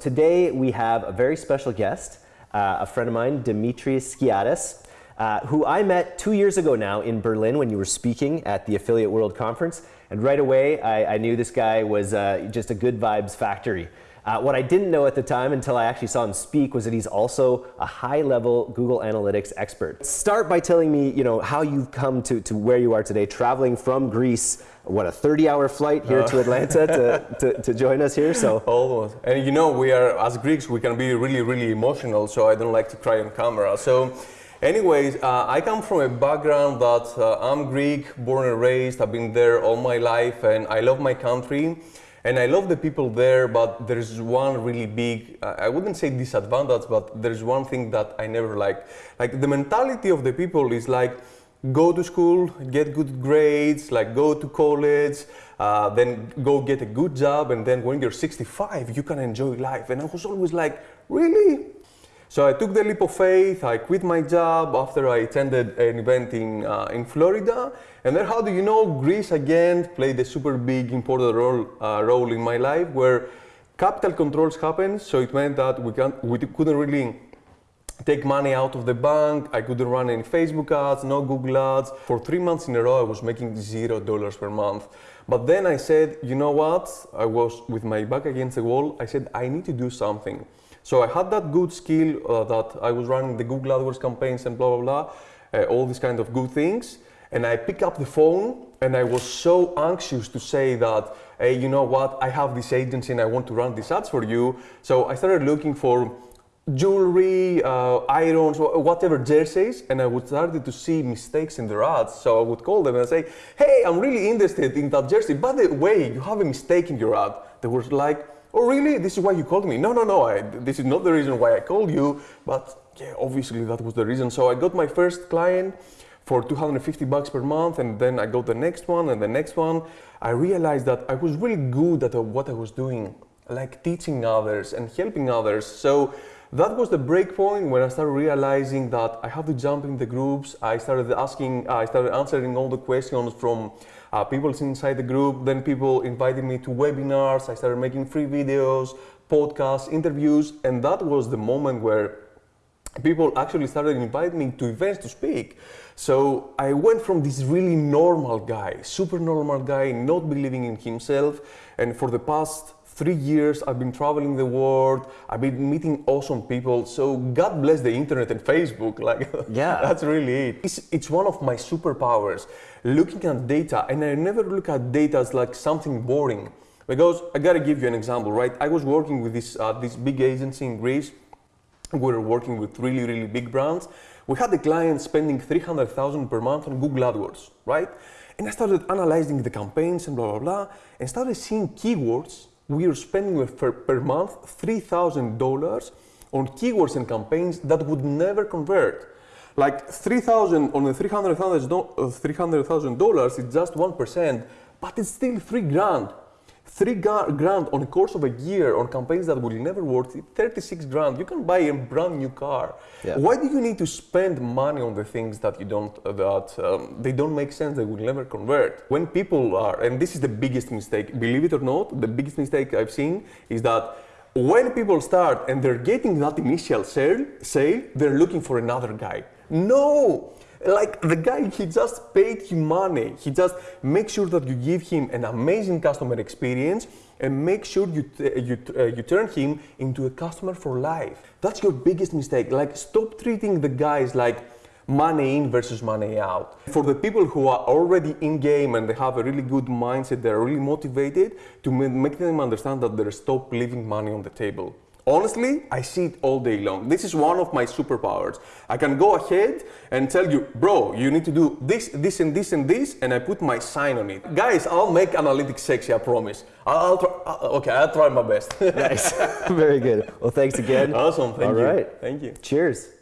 Today we have a very special guest, uh, a friend of mine, Demetrius Skiadas, uh, who I met two years ago now in Berlin when you were speaking at the Affiliate World Conference. And right away, I, I knew this guy was uh, just a good vibes factory. Uh, what I didn't know at the time until I actually saw him speak was that he's also a high-level Google Analytics expert. Start by telling me, you know, how you've come to, to where you are today, traveling from Greece, what, a 30-hour flight here to Atlanta to, to, to, join us here, so. Almost. And you know, we are, as Greeks, we can be really, really emotional, so I don't like to cry on camera. So, anyways, uh, I come from a background that uh, I'm Greek, born and raised, I've been there all my life, and I love my country. And I love the people there, but there's one really big, I wouldn't say disadvantage, but there's one thing that I never liked. Like the mentality of the people is like, go to school, get good grades, like go to college, uh, then go get a good job, and then when you're 65, you can enjoy life. And I was always like, really? So I took the leap of faith, I quit my job after I attended an event in, uh, in Florida. And then how do you know, Greece again played a super big important role, uh, role in my life where capital controls happened. So it meant that we, can, we couldn't really take money out of the bank. I couldn't run any Facebook ads, no Google ads. For three months in a row, I was making zero dollars per month. But then I said, you know what? I was with my back against the wall. I said, I need to do something. So I had that good skill uh, that I was running the Google AdWords campaigns and blah, blah, blah, uh, all these kind of good things. And I pick up the phone and I was so anxious to say that, hey, you know what, I have this agency and I want to run these ads for you. So I started looking for jewelry, uh, irons, whatever jerseys, and I would started to see mistakes in their ads. So I would call them and say, hey, I'm really interested in that jersey. By the way, you have a mistake in your ad. They were like, oh really, this is why you called me? No, no, no, I, this is not the reason why I called you, but yeah, obviously that was the reason. So I got my first client for 250 bucks per month and then I got the next one and the next one. I realized that I was really good at what I was doing, like teaching others and helping others. So that was the break point when I started realizing that I have to jump in the groups. I started asking, I started answering all the questions from uh, people inside the group, then people invited me to webinars, I started making free videos, podcasts, interviews, and that was the moment where people actually started inviting me to events to speak. So I went from this really normal guy, super normal guy, not believing in himself, and for the past three years I've been traveling the world, I've been meeting awesome people, so God bless the internet and Facebook, like yeah. that's really it. It's, it's one of my superpowers, looking at data, and I never look at data as like something boring. Because I gotta give you an example, right? I was working with this, uh, this big agency in Greece, we were working with really, really big brands. We had the client spending 300,000 per month on Google AdWords, right? And I started analyzing the campaigns and blah, blah, blah, and started seeing keywords we are spending per, per month $3,000 on keywords and campaigns that would never convert. Like 3,000 on the $300,000 $300, is just 1%, but it's still three grand three grand on the course of a year on campaigns that will never work, 36 grand, you can buy a brand new car. Yeah. Why do you need to spend money on the things that you don't, uh, that um, they don't make sense, they will never convert? When people are, and this is the biggest mistake, believe it or not, the biggest mistake I've seen is that when people start and they're getting that initial sale, sale they're looking for another guy. No! Like the guy, he just paid him money. He just make sure that you give him an amazing customer experience and make sure you, you, uh, you turn him into a customer for life. That's your biggest mistake. Like stop treating the guys like money in versus money out. For the people who are already in game and they have a really good mindset, they're really motivated to make them understand that they're stop leaving money on the table. Honestly, I see it all day long. This is one of my superpowers. I can go ahead and tell you, bro, you need to do this, this, and this, and this, and I put my sign on it. Guys, I'll make analytics sexy, I promise. I'll, I'll try, uh, okay, I'll try my best. nice. Very good. Well, thanks again. Awesome. Thank all you. All right. Thank you. Cheers.